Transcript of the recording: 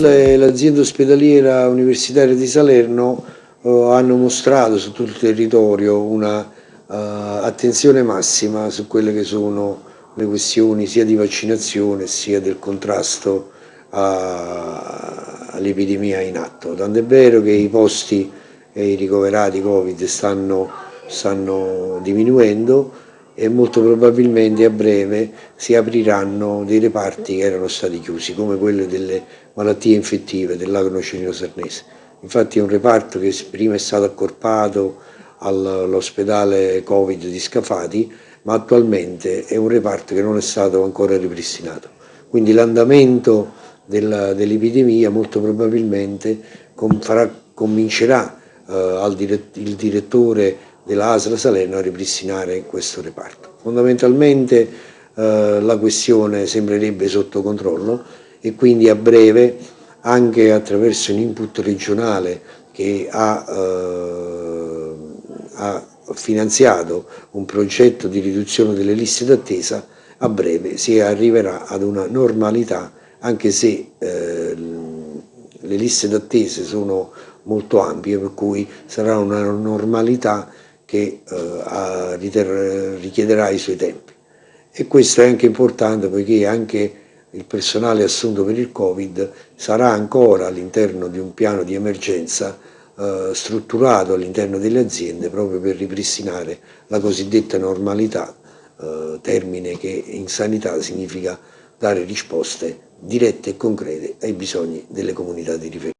L'azienda ospedaliera universitaria di Salerno eh, hanno mostrato su tutto il territorio una uh, attenzione massima su quelle che sono le questioni sia di vaccinazione sia del contrasto all'epidemia in atto. Tant'è vero che i posti e i ricoverati Covid stanno, stanno diminuendo e molto probabilmente a breve si apriranno dei reparti che erano stati chiusi, come quello delle malattie infettive dell'agnocenio sarnese. Infatti è un reparto che prima è stato accorpato all'ospedale Covid di Scafati, ma attualmente è un reparto che non è stato ancora ripristinato. Quindi l'andamento dell'epidemia molto probabilmente com farà, comincerà eh, diret il direttore della ASLA Salerno a ripristinare questo reparto. Fondamentalmente eh, la questione sembrerebbe sotto controllo e quindi a breve anche attraverso un input regionale che ha, eh, ha finanziato un progetto di riduzione delle liste d'attesa, a breve si arriverà ad una normalità anche se eh, le liste d'attesa sono molto ampie per cui sarà una normalità che eh, richiederà i suoi tempi. E questo è anche importante poiché anche il personale assunto per il Covid sarà ancora all'interno di un piano di emergenza eh, strutturato all'interno delle aziende proprio per ripristinare la cosiddetta normalità, eh, termine che in sanità significa dare risposte dirette e concrete ai bisogni delle comunità di riferimento.